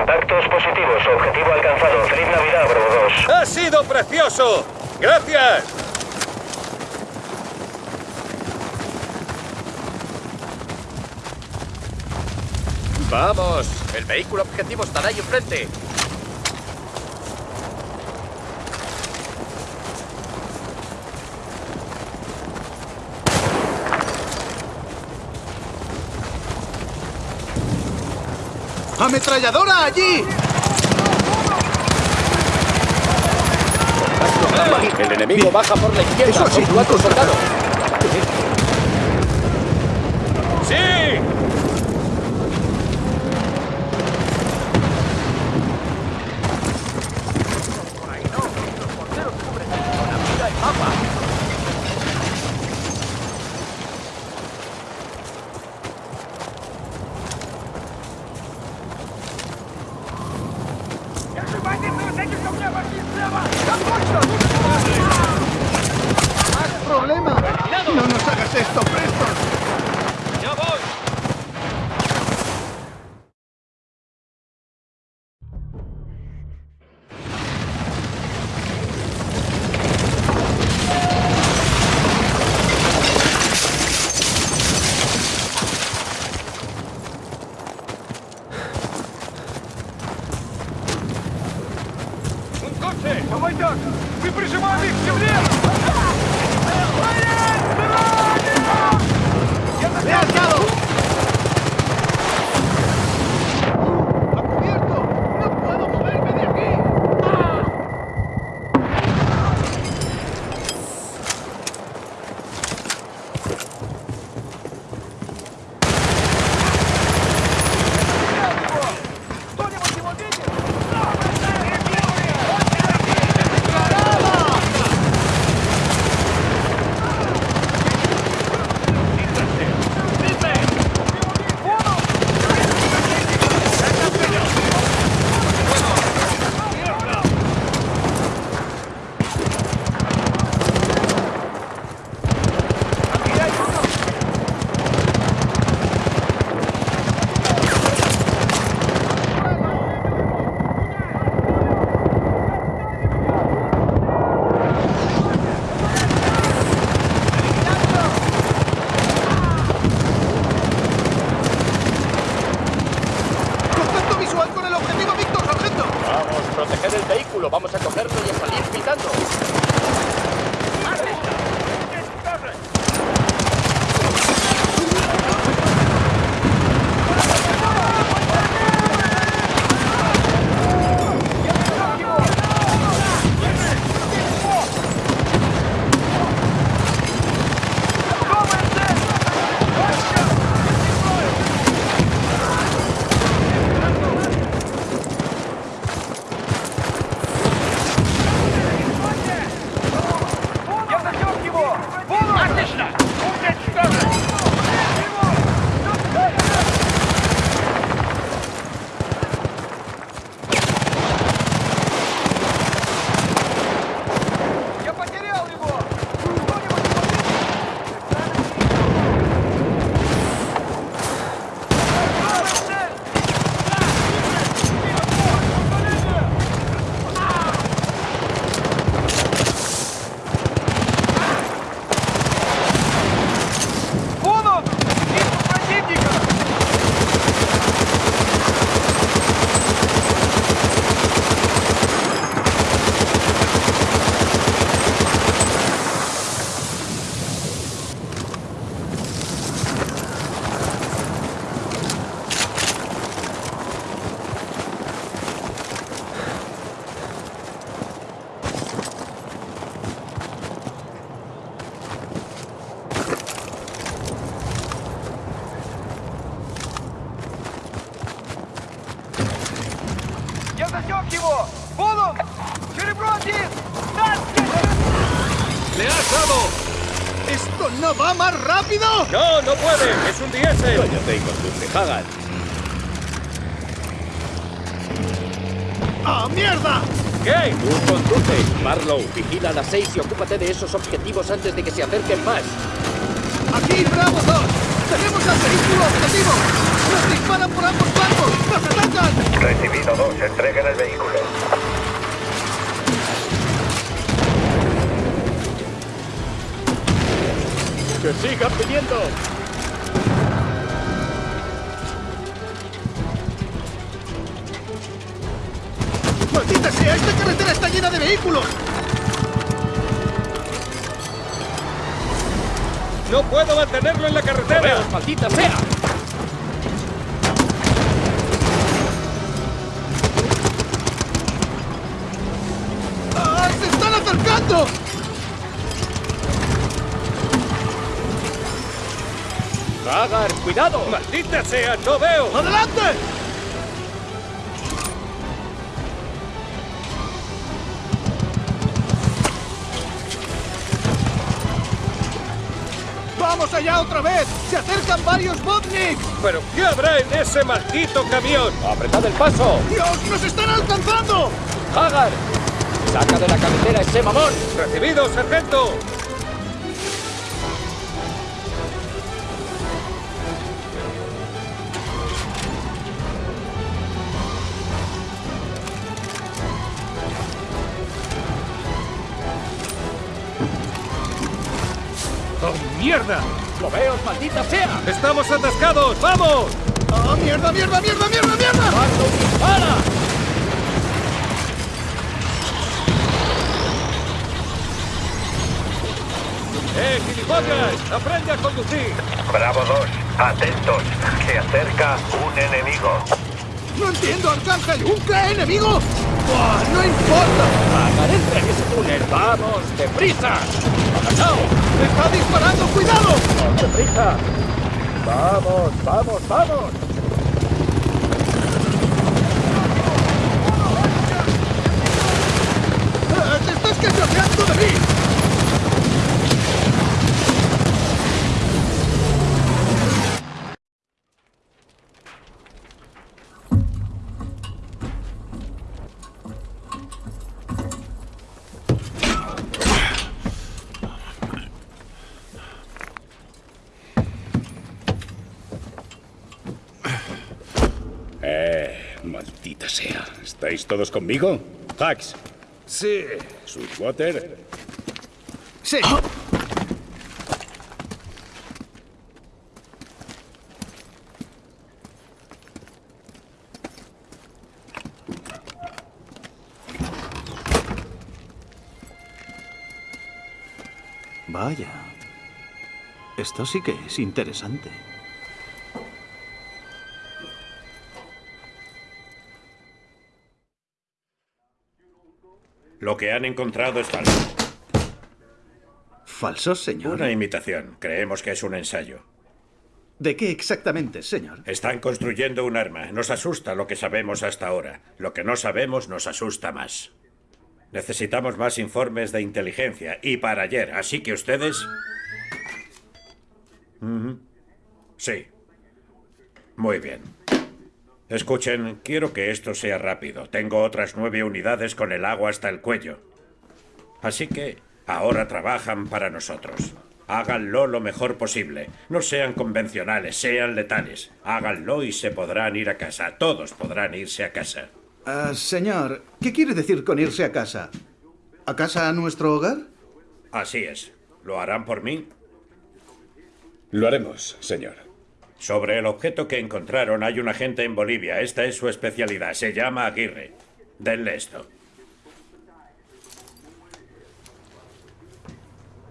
Impactos positivos. Objetivo alcanzado. Feliz Navidad, Bravo 2. ¡Ha sido precioso! ¡Gracias! ¡Vamos! El vehículo objetivo estará ahí enfrente. ¡Ametralladora allí! El enemigo baja por la izquierda. Eso sí, cuatro soldados. ¡Sí! ¡Problema! ¡No nos hagas esto, Preston! ¡Le has dado! ¿Esto no va más rápido? ¡No, no puede! ¡Es un diésel! Cállate y conduce, Hagan. ¡Ah, mierda! ¿Qué? Tú conduce. Marlow, vigila a las seis y ocúpate de esos objetivos antes de que se acerquen más. ¡Aquí, Bravo 2! ¡Tenemos al vehículo objetivo! ¡Nos disparan por ambos flancos! ¡Nos atacan! Recibido 2. Entreguen el vehículo. ¡Que sigan viniendo! ¡Maldita sea! ¡Esta carretera está llena de vehículos! ¡No puedo mantenerlo en la carretera! ¡Rodeos, maldita sea! ¡Ah, ¡Se están acercando! ¡Hagar, cuidado! ¡Maldita sea! ¡No veo! ¡Adelante! ¡Vamos allá otra vez! ¡Se acercan varios Botniks! ¿Pero qué habrá en ese maldito camión? ¡Apretad el paso! ¡Dios, nos están alcanzando! ¡Hagar! ¡Saca de la carretera ese mamón! ¡Recibido, sargento! Mierda! ¡Rodeos, maldita sea! ¡Estamos atascados! ¡Vamos! ¡Ah, mierda, mierda, mierda, mierda, mierda! ¡Marlow, dispara! ¡Eh, gilipollas! ¡Aprende a conducir! Bravo 2. Atentos. Se acerca un enemigo. ¡No entiendo, Arcángel! ¿Un qué enemigo? ¡Buah, no importa! ¡Hagar, entra en ese túnel! ¡Vamos, deprisa! ¡Agachao! ¡Me está disparando! ¡Cuidado! ¡Deprisa! ¡Vamos, vamos, vamos! ¡Ah, ¡Te estás cachaceando de mí! Maldita sea. ¿Estáis todos conmigo? Hax, Sí. Sweetwater. Sí. Vaya. Esto sí que es interesante. Lo que han encontrado es falso. ¿Falsos, señor? Una imitación. Creemos que es un ensayo. ¿De qué exactamente, señor? Están construyendo un arma. Nos asusta lo que sabemos hasta ahora. Lo que no sabemos nos asusta más. Necesitamos más informes de inteligencia. Y para ayer. Así que ustedes... Sí. Muy bien. Escuchen, quiero que esto sea rápido. Tengo otras nueve unidades con el agua hasta el cuello. Así que ahora trabajan para nosotros. Háganlo lo mejor posible. No sean convencionales, sean letales. Háganlo y se podrán ir a casa. Todos podrán irse a casa. Ah, señor, ¿qué quiere decir con irse a casa? ¿A casa a nuestro hogar? Así es. ¿Lo harán por mí? Lo haremos, señor. Sobre el objeto que encontraron hay un agente en Bolivia. Esta es su especialidad. Se llama Aguirre. Denle esto.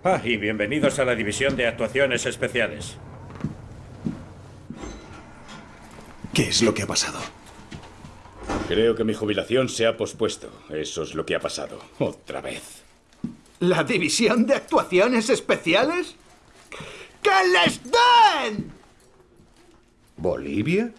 Ah, y bienvenidos a la División de Actuaciones Especiales. ¿Qué es lo que ha pasado? Creo que mi jubilación se ha pospuesto. Eso es lo que ha pasado. Otra vez. ¿La división de actuaciones especiales? ¡Que les den! ¿Bolivia?